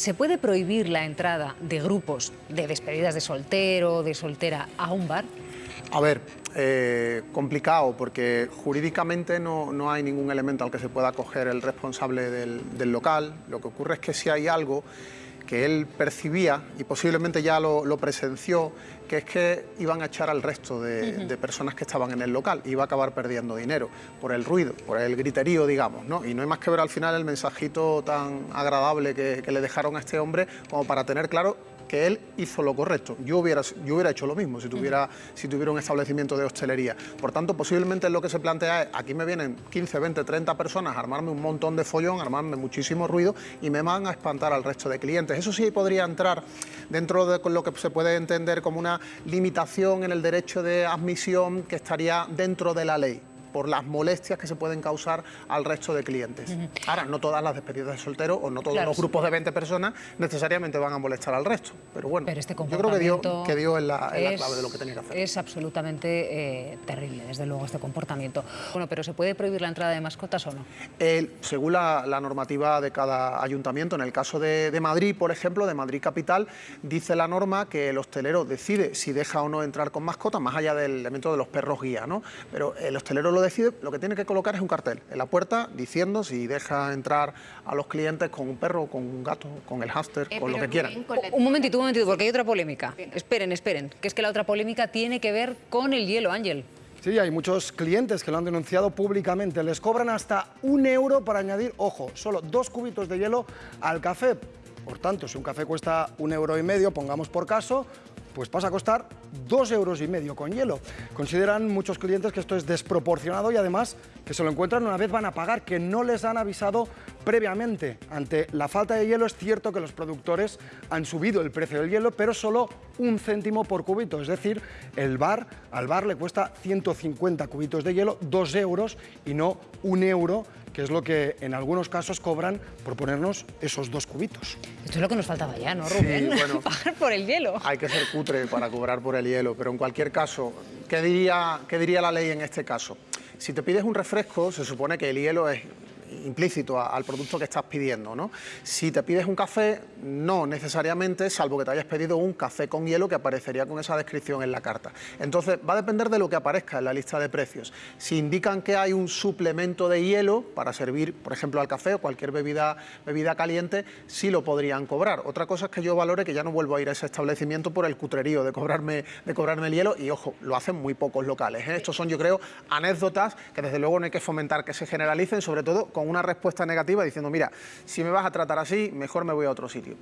¿Se puede prohibir la entrada de grupos de despedidas de soltero, de soltera, a un bar? A ver, eh, complicado porque jurídicamente no, no, hay ningún elemento al que se pueda acoger el responsable del, del local. Lo que ocurre es que si hay algo que él percibía y posiblemente ya lo, lo, presenció, que es que iban a echar al resto de, uh -huh. de, personas que estaban en el local, iba a acabar perdiendo dinero por el ruido, por el griterío, digamos, ¿no? Y no hay más que ver al final el mensajito tan agradable que, que le dejaron a este hombre como para tener claro que él hizo lo correcto. Yo hubiera, yo hubiera hecho lo mismo si tuviera, si tuviera un establecimiento de hostelería. Por tanto, posiblemente lo que se plantea es, aquí me vienen 15, 20, 30 personas a armarme un montón de follón, a armarme muchísimo ruido y me van a espantar al resto de clientes. Eso sí podría entrar dentro de lo que se puede entender como una limitación en el derecho de admisión que estaría dentro de la ley por las molestias que se pueden causar al resto de clientes. Uh -huh. Ahora, no todas las despedidas de soltero o no todos claro, los grupos de 20 personas necesariamente van a molestar al resto, pero bueno, pero este yo creo que dio, que dio en, la, en es, la, clave de lo que tenía que hacer. Es absolutamente eh, terrible, desde luego, este comportamiento. Bueno, pero ¿se puede prohibir la entrada de mascotas o no? Según la, la, normativa de cada ayuntamiento, en el caso de, de Madrid, por ejemplo, de Madrid Capital, dice la norma que el hostelero decide si deja o no entrar con mascotas, más allá del elemento de los perros guía, ¿no? Pero el hostelero lo decide, lo que tiene que colocar es un cartel en la puerta diciendo si deja entrar a los clientes con un perro, con un gato, con el hámster, eh, con lo que quieran. Con un momentito, un momentito, porque hay otra polémica. Esperen, esperen, que es que la otra polémica tiene que ver con el hielo, Ángel. Sí, hay muchos clientes que lo han denunciado públicamente. Les cobran hasta un euro para añadir, ojo, solo dos cubitos de hielo al café. Por tanto, si un café cuesta un euro y medio, pongamos por caso, pues pasa a costar dos euros y medio con hielo. Consideran muchos clientes que esto es desproporcionado y además que se lo encuentran una vez van a pagar, que no les han avisado previamente. Ante la falta de hielo es cierto que los productores han subido el precio del hielo, pero solo un céntimo por cubito, es decir, el bar, al bar le cuesta 150 cubitos de hielo, dos euros y no un euro que es lo que en algunos casos cobran por ponernos esos dos cubitos. Esto es lo que nos faltaba ya, ¿no, Rubén? Sí, bueno, Pagar por el hielo. Hay que ser cutre para cobrar por el hielo, pero en cualquier caso, ¿qué diría, qué diría la ley en este caso? Si te pides un refresco, se supone que el hielo es implícito al producto que estás pidiendo. ¿no? Si te pides un café, no necesariamente, salvo que te hayas pedido un café con hielo que aparecería con esa descripción en la carta. Entonces, va a depender de lo que aparezca en la lista de precios. Si indican que hay un suplemento de hielo para servir, por ejemplo, al café o cualquier bebida, bebida caliente, sí lo podrían cobrar. Otra cosa es que yo valore que ya no vuelvo a ir a ese establecimiento por el cutrerío de cobrarme, de cobrarme el hielo y, ojo, lo hacen muy pocos locales. ¿eh? Estos son, yo creo, anécdotas que desde luego no hay que fomentar que se generalicen, sobre todo con una respuesta negativa diciendo, mira, si me vas a tratar así, mejor me voy a otro sitio.